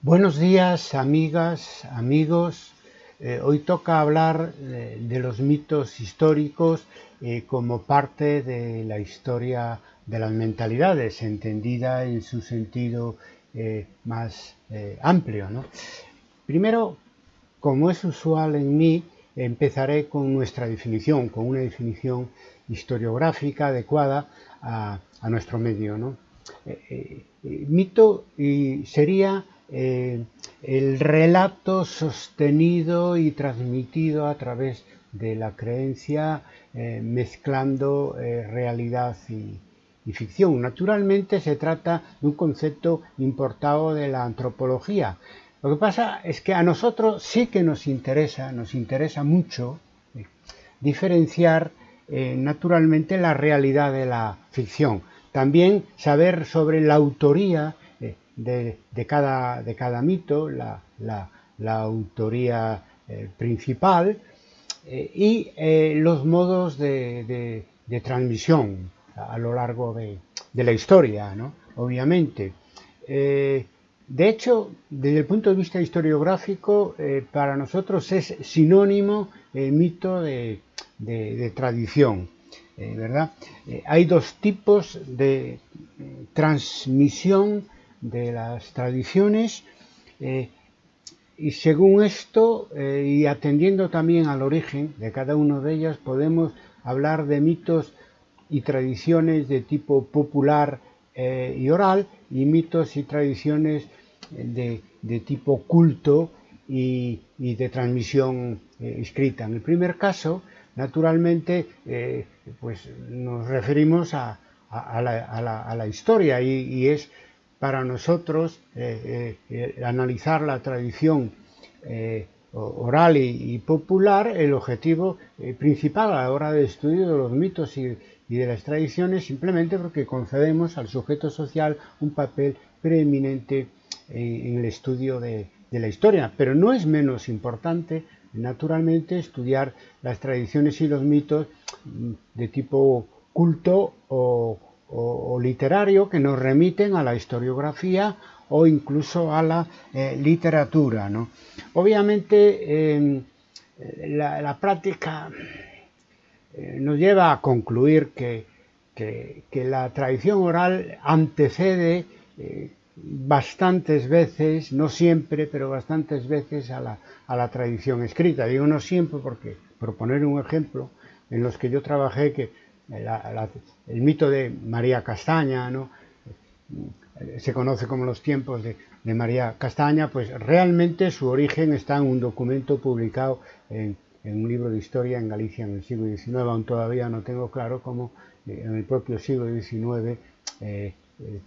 Buenos días, amigas, amigos. Eh, hoy toca hablar eh, de los mitos históricos eh, como parte de la historia de las mentalidades, entendida en su sentido más amplio. Primero, como es usual en mí, empezaré con nuestra definición, con una definición historiográfica adecuada a, nuestro medio. mito sería eh, el relato sostenido y transmitido a través de la creencia eh, mezclando eh, realidad y, ficción. Naturalmente se trata de un concepto importado de la antropología. Lo que pasa es que a nosotros sí que nos interesa, nos interesa mucho diferenciar naturalmente la realidad de la ficción. También saber sobre la autoría de, cada, de cada, mito, la, autoría eh, principal eh, y eh, los modos de, transmisión a, lo largo de, la historia, obviamente. de hecho, desde el punto de vista historiográfico, para nosotros es sinónimo el mito de, tradición. ¿verdad? hay dos tipos de transmisión de las tradiciones eh, y según esto eh, y atendiendo también al origen de cada una de ellas podemos hablar de mitos y tradiciones de tipo popular eh, y oral y mitos y tradiciones de, tipo culto y, de transmisión escrita. En el primer caso, naturalmente, pues nos referimos a, la, historia y es para nosotros eh, eh, eh, analizar la tradición oral y, popular, el objetivo principal a la hora de estudio de los mitos y, de las tradiciones, simplemente porque concedemos al sujeto social un papel preeminente en el estudio de, de la historia. Pero no es menos importante, naturalmente, estudiar las tradiciones y los mitos mm, de tipo culto o, o, literario que nos remiten a la historiografía o incluso a la eh, literatura. Obviamente em, la, práctica eh, nos lleva a concluir que, la tradición oral antecede eh, bastantes veces, no siempre, pero bastantes veces a la, a la tradición escrita. Digo no siempre porque, por poner un ejemplo, en los que yo trabajé que el mito de María Castaña, ¿no? se conoce como los tiempos de, María Castaña, pues realmente su origen está en un documento publicado en, un libro de historia en Galicia en el siglo XIX, aún todavía no tengo claro cómo eh, en el propio siglo XIX eh, eh,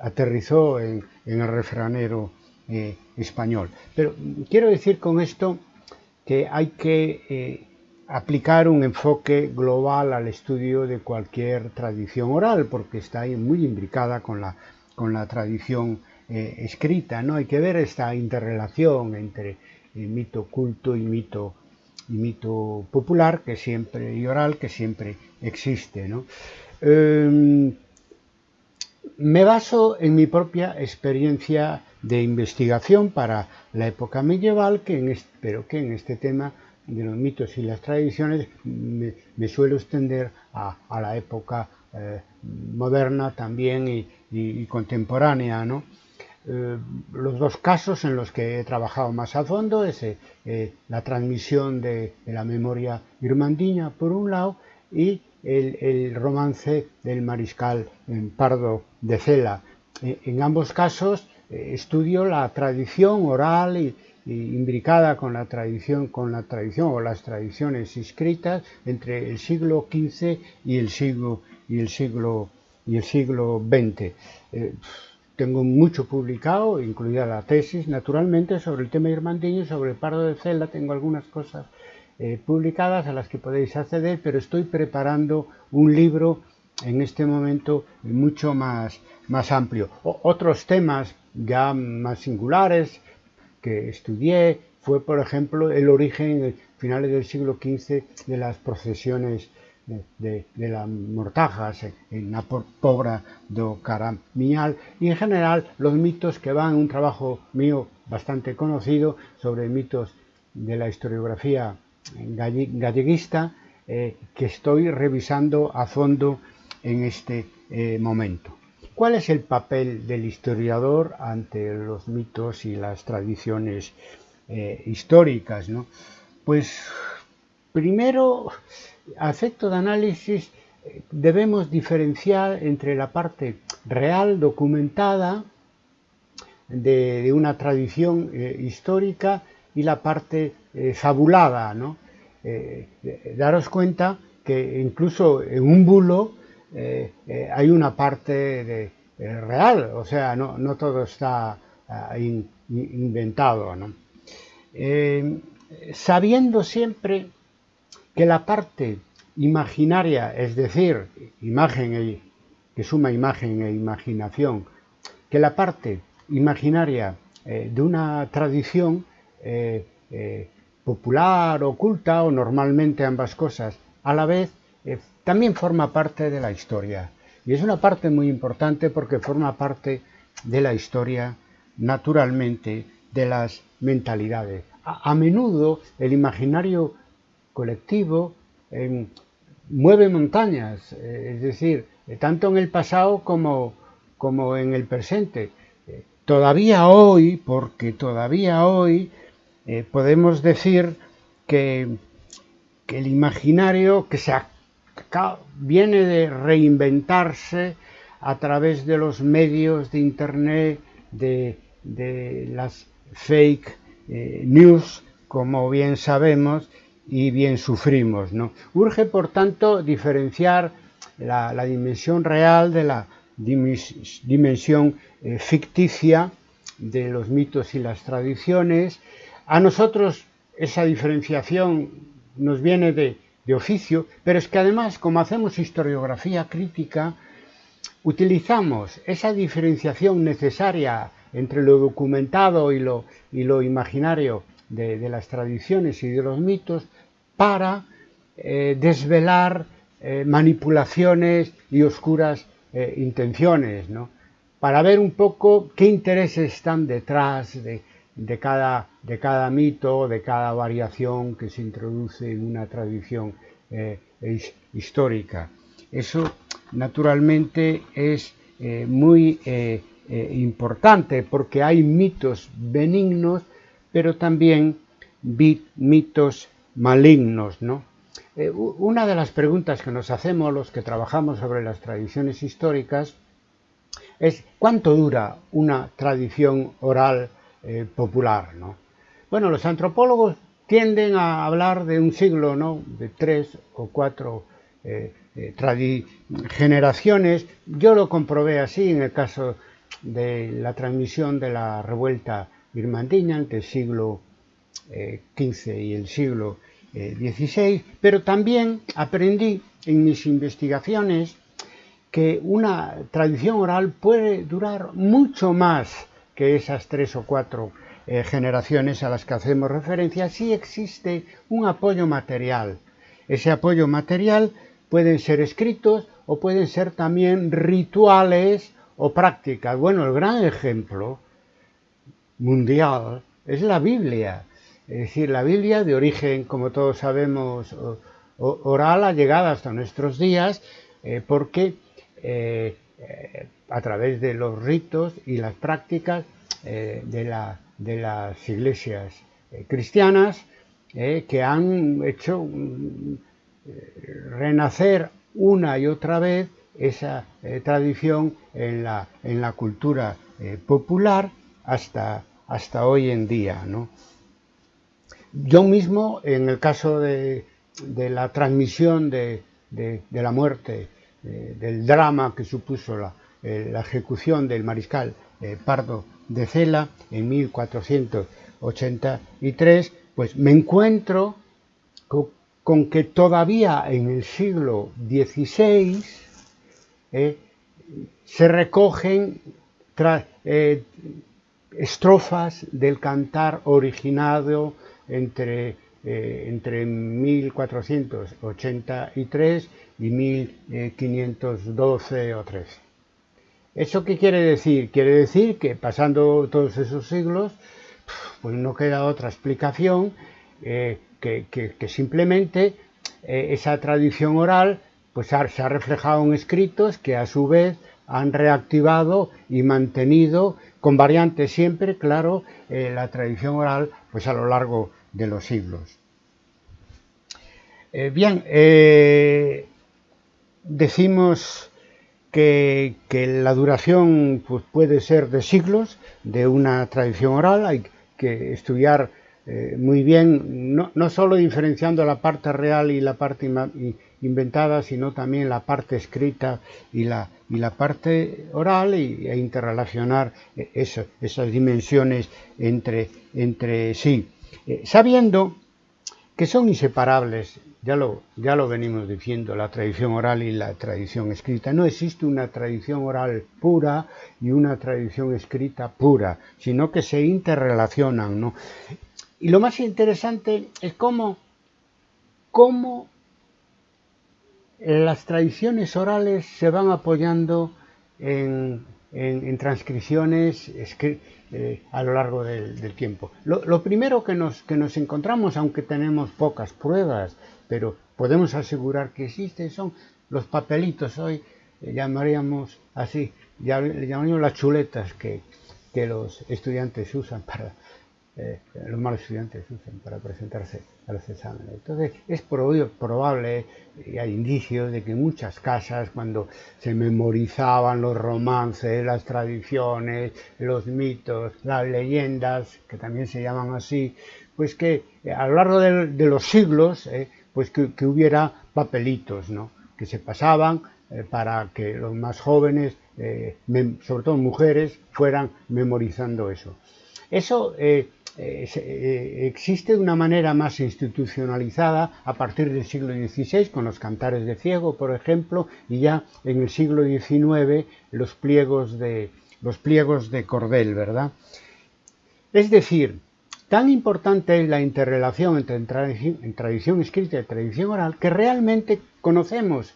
aterrizó en, el refranero español. Pero quiero decir con esto que hay que aplicar un enfoque global al estudio de cualquier tradición oral, porque está muy imbricada con la, con la tradición eh, escrita. ¿no? Hay que ver esta interrelación entre el mito culto y mito, y mito popular que siempre, y oral que siempre existe. Em, me baso en mi propia experiencia de investigación para la época medieval, que en pero que en este tema de los mitos y las tradiciones me, suelo extender a, la época eh, moderna también y, contemporánea. ¿no? Eh, los dos casos en los que he trabajado más a fondo es eh, la transmisión de, la memoria irmandiña por un lado y el, romance del mariscal Pardo de Cela. en ambos casos estudio la tradición oral y, imbricada con la tradición, con la tradición o las tradiciones escritas entre el siglo XV y el siglo y el siglo y el siglo XX. Eh, tengo mucho publicado, incluida la tesis, naturalmente, sobre el tema irmandiño, sobre el pardo de celda, tengo algunas cosas eh, publicadas a las que podéis acceder, pero estoy preparando un libro en este momento mucho más, más amplio. otros temas ya más singulares, que estudié fue, por ejemplo, el origen, finales del siglo XV, de las procesiones de, las mortajas en la pobra do Caramiñal y en general los mitos que van, un trabajo mío bastante conocido sobre mitos de la historiografía galleguista eh, que estoy revisando a fondo en este eh, momento. ¿Cuál es el papel del historiador ante los mitos y las tradiciones eh, históricas? Pues primero, a efecto de análisis, debemos diferenciar entre la parte real, documentada, de, una tradición histórica y la parte fabulada, ¿no? Eh, daros cuenta que incluso en un bulo eh, eh, hay una parte de, real, o sea, no, todo está ah, inventado. sabiendo siempre que la parte imaginaria, es decir, imagen que suma imagen e imaginación, que la parte imaginaria de una tradición popular, oculta o normalmente ambas cosas, a la vez eh, también forma parte de la historia. Y es una parte muy importante porque forma parte de la historia, naturalmente, de las mentalidades. A, menudo el imaginario colectivo em, mueve montañas, eh, es decir, eh, tanto en el pasado como, como en el presente. todavía hoy, porque todavía hoy eh, podemos decir que, el imaginario que se viene de reinventarse a través de los medios de Internet, de, las fake eh, news, como bien sabemos y bien sufrimos. Urge, por tanto, diferenciar la, dimensión real de la dimensión eh, ficticia de los mitos y las tradiciones a nosotros esa diferenciación nos viene de, oficio, pero es que además, como hacemos historiografía crítica, utilizamos esa diferenciación necesaria entre lo documentado y lo, y lo imaginario de, las tradiciones y de los mitos para eh, desvelar eh, manipulaciones y oscuras eh, intenciones, ¿no? para ver un poco qué intereses están detrás de, de cada, de cada mito, de cada variación que se introduce en una tradición eh, histórica. Eso naturalmente es eh, muy eh, importante porque hay mitos benignos, pero también mitos malignos. ¿no? una de las preguntas que nos hacemos los que trabajamos sobre las tradiciones históricas es ¿cuánto dura una tradición oral eh, popular. ¿no? Bueno, los antropólogos tienden a hablar de un siglo, ¿no? de tres o cuatro eh, eh, generaciones. Yo lo comprobé así en el caso de la transmisión de la revuelta birmandiña entre el siglo XV y el siglo XVI, pero también aprendí en mis investigaciones que una tradición oral puede durar mucho más que esas tres o cuatro eh, generaciones a las que hacemos referencia, sí existe un apoyo material. Ese apoyo material pueden ser escritos o pueden ser también rituales o prácticas. Bueno, el gran ejemplo mundial es la Biblia. Es decir, la Biblia de origen, como todos sabemos, oral, ha llegado hasta nuestros días eh, porque eh, a través de los ritos y las prácticas eh, de, las iglesias eh, cristianas eh, que han hecho mm, renacer una y otra vez esa tradición en la, cultura popular hasta, hasta hoy en día. Yo mismo, en el caso de, la transmisión de, la muerte, del drama que supuso la, la ejecución del mariscal Pardo de Cela en 1483, pues me encuentro con, que todavía en el siglo XVI eh, se recogen eh, estrofas del cantar originado entre entre 1483 y 1512 o 13. ¿Eso qué quiere decir? Quiere decir que pasando todos esos siglos, pues no queda otra explicación que, simplemente esa tradición oral pues se ha reflejado en escritos que a su vez han reactivado y mantenido, con variantes siempre, claro, eh, la tradición oral pues a lo largo de los siglos. Eh, bien, eh, decimos que, la duración pues, puede ser de siglos de una tradición oral, hay que estudiar muy bien, no, no, solo diferenciando la parte real y la parte inventada, sino también la parte escrita y la, y la parte oral e interrelacionar esas dimensiones entre, entre sí. Eh, sabiendo que son inseparables, ya lo, ya lo venimos diciendo, la tradición oral y la tradición escrita. No existe una tradición oral pura y una tradición escrita pura, sino que se interrelacionan. ¿no? Y lo más interesante es cómo, cómo las tradiciones orales se van apoyando en, transcripciones eh, a lo largo del, tiempo. Lo, primero que nos, que nos encontramos, aunque tenemos pocas pruebas, pero podemos asegurar que existen, son los papelitos. Hoy eh, llamaríamos así, llamaríamos las chuletas que, que los estudiantes usan para, eh, los malos estudiantes usan para presentarse a los exámenes. Entonces es probable, y hay indicios de que muchas casas cuando se memorizaban los romances, las tradiciones, los mitos, las leyendas, que también se llaman así, pues que eh, a lo largo de, los siglos, eh, pues que, hubiera papelitos, ¿no? que se pasaban para que los más jóvenes, sobre todo mujeres, fueran memorizando eso. Eso eh, eh, existe de una manera más institucionalizada a partir del siglo XVI, con los cantares de ciego, por ejemplo, y ya en el siglo XIX los pliegos de, los pliegos de cordel, ¿verdad? Es decir, tan importante es la interrelación entre tradición escrita y tradición oral que realmente conocemos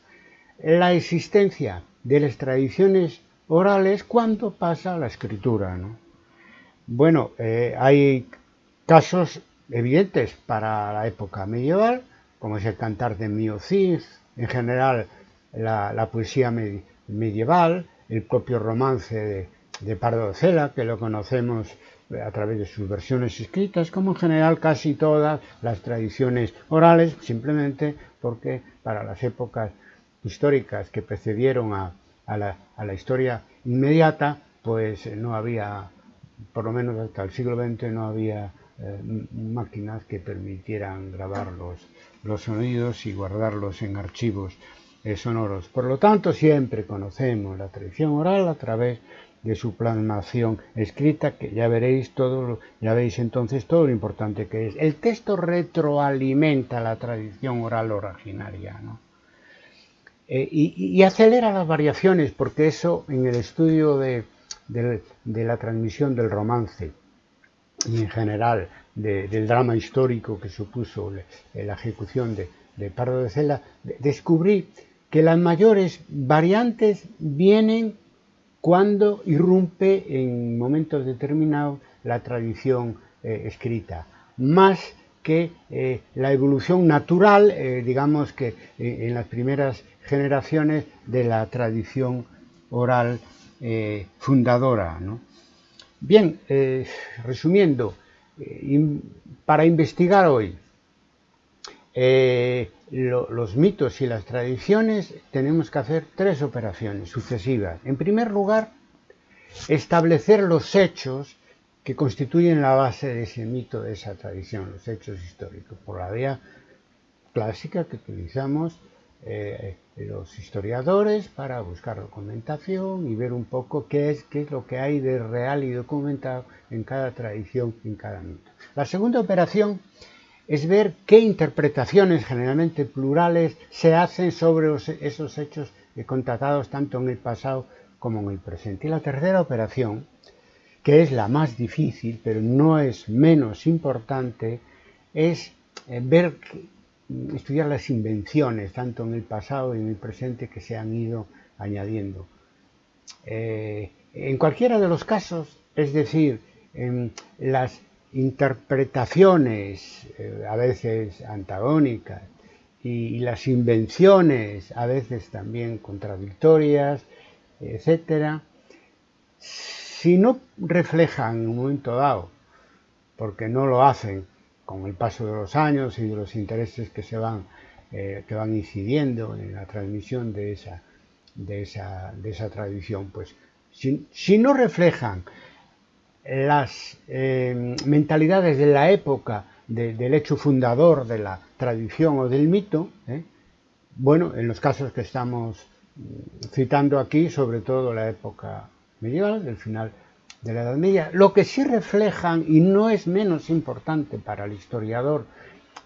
la existencia de las tradiciones orales cuando pasa a la escritura, ¿no? Bueno, eh, hay casos evidentes para la época medieval, como es el cantar de Miocid, en general la, poesía medieval, el propio romance de, Pardo de Cela, que lo conocemos a través de sus versiones escritas, como en general casi todas las tradiciones orales, simplemente porque para las épocas históricas que precedieron a la historia inmediata, pues no había por lo menos hasta el siglo XX no había eh, máquinas que permitieran grabar los, sonidos y guardarlos en archivos eh, sonoros. Por lo tanto, siempre conocemos la tradición oral a través de su plasmación escrita, que ya veréis todo, ya veis entonces todo lo importante que es. El texto retroalimenta la tradición oral originaria, eh, y, acelera las variaciones, porque eso en el estudio de, de, la transmisión del romance y en general del drama histórico que supuso la ejecución de, Pardo de Cela, descubrí que las mayores variantes vienen cuando irrumpe en momentos determinados la tradición eh, escrita, más que eh, la evolución natural, eh, digamos que en las primeras generaciones de la tradición oral eh, fundadora. Bien, eh, resumiendo, eh, para investigar hoy los mitos y las tradiciones tenemos que hacer tres operaciones sucesivas. En primer lugar, establecer los hechos que constituyen la base de ese mito, de esa tradición, los hechos históricos, por la vía clásica que utilizamos eh, los historiadores para buscar documentación y ver un poco qué es, qué es lo que hay de real y documentado en cada tradición, en cada mito. La segunda operación es ver qué interpretaciones, generalmente plurales, se hacen sobre esos hechos contratados tanto en el pasado como en el presente. Y la tercera operación, que es la más difícil, pero no es menos importante, es eh, ver, estudiar las invenciones, tanto en el pasado y en el presente, que se han ido añadiendo. Eh, en cualquiera de los casos, es decir, en las interpretaciones, eh, a veces antagónicas, y, las invenciones, a veces también contradictorias, etcétera, si no reflejan en un momento dado, porque no lo hacen con el paso de los años y de los intereses que se van, eh, que van incidiendo en la transmisión de esa, de esa, de esa tradición, pues si, no reflejan las eh, mentalidades de la época del hecho fundador de la tradición o del mito, ¿eh? bueno, en los casos que estamos mm, citando aquí, sobre todo la época medieval, del final de la Edad Media, lo que sí reflejan, y no es menos importante para el historiador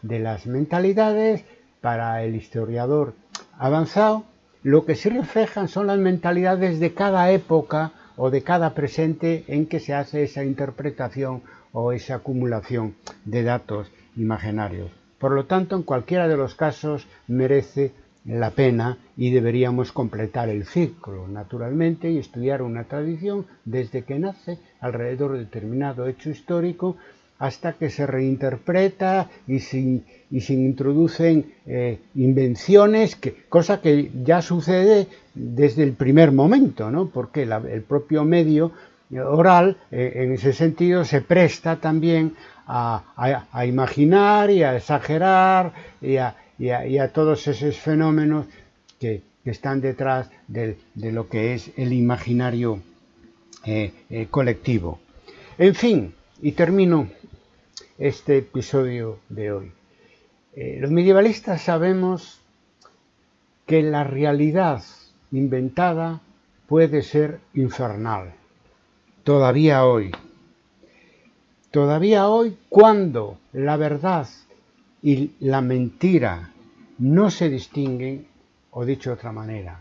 de las mentalidades, para el historiador avanzado, lo que sí reflejan son las mentalidades de cada época o de cada presente en que se hace esa interpretación o esa acumulación de datos imaginarios. Por lo tanto, en cualquiera de los casos merece la pena y deberíamos completar el ciclo, naturalmente, y estudiar una tradición desde que nace alrededor de determinado hecho histórico hasta que se reinterpreta y se, introducen eh, invenciones, que, cosa que ya sucede desde el primer momento, ¿no? porque el propio medio oral eh, en ese sentido se presta también a, imaginar y a exagerar y a, y a, todos esos fenómenos que, están detrás de, lo que es el imaginario eh, eh, colectivo. En fin, y termino este episodio de hoy. Eh, los medievalistas sabemos que la realidad inventada puede ser infernal, todavía hoy. Todavía hoy cuando la verdad y la mentira no se distinguen, o dicho de otra manera,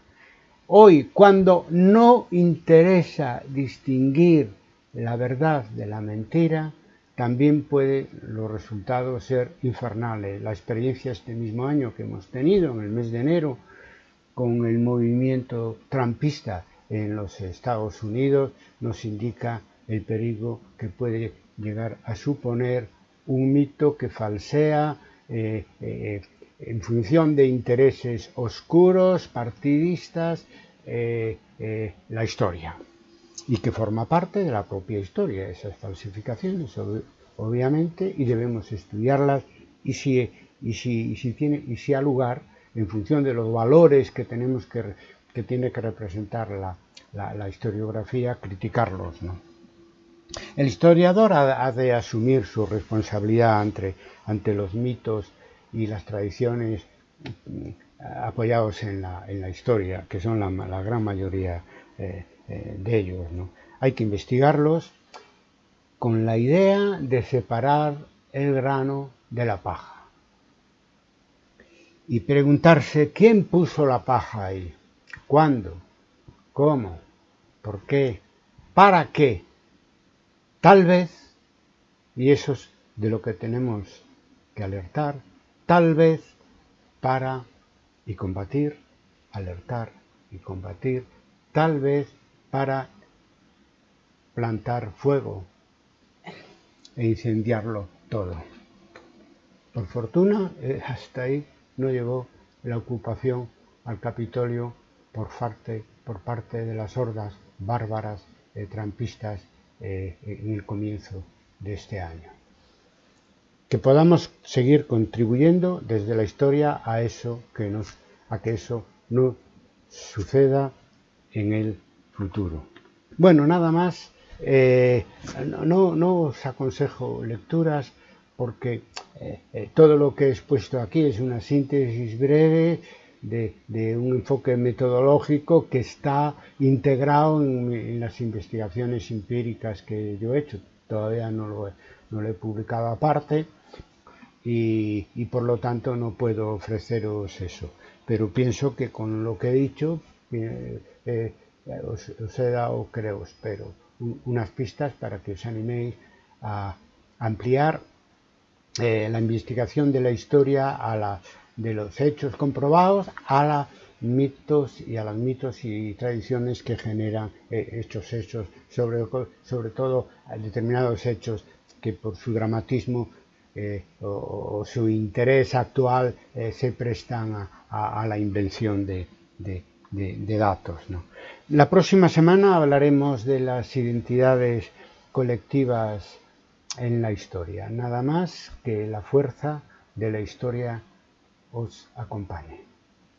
hoy cuando no interesa distinguir la verdad de la mentira, también pueden los resultados ser infernales. La experiencia este mismo año que hemos tenido, en el mes de enero, con el movimiento trampista en los Estados Unidos, nos indica el peligro que puede llegar a suponer un mito que falsea eh, eh, en función de intereses oscuros, partidistas, eh, la historia y que forma parte de la propia historia, esas falsificaciones, obviamente, y debemos estudiarlas y si, y si, si, tiene, y si ha lugar, en función de los valores que tenemos que, que tiene que representar la, la, historiografía, criticarlos. ¿no? El historiador ha, de asumir su responsabilidad ante, ante los mitos y las tradiciones mm, apoyados en la, en la historia, que son la, gran mayoría eh, eh, de ellos. ¿no? Hay que investigarlos con la idea de separar el grano de la paja y preguntarse quién puso la paja ahí, cuándo, cómo, por qué, para qué Tal vez, y eso es de lo que tenemos que alertar, tal vez para y combatir, alertar y combatir, tal vez para plantar fuego e incendiarlo todo. Por fortuna, eh, hasta ahí no llegó la ocupación al Capitolio por parte, por parte de las hordas bárbaras, eh, trampistas eh, en el comienzo de este año. Que podamos seguir contribuyendo desde la historia a eso que nos, a que eso no suceda en el futuro. Bueno, nada más. Eh, no, os aconsejo lecturas porque eh, todo lo que he expuesto aquí es una síntesis breve de, un enfoque metodológico que está integrado en, las investigaciones empíricas que yo he hecho. Todavía no lo, no he publicado aparte y, por lo tanto no puedo ofreceros eso. Pero pienso que con lo que he dicho eh, eh, os, he dado, creo, espero, unas pistas para que os animéis a ampliar eh, la investigación de la historia a la, de los hechos comprobados a la mitos y a los mitos y tradiciones que generan eh, estos hechos, sobre, sobre todo determinados hechos que por su dramatismo eh, o, su interés actual eh, se prestan a, la invención de, datos. La próxima semana hablaremos de las identidades colectivas en la historia. Nada más que la fuerza de la historia os acompañe.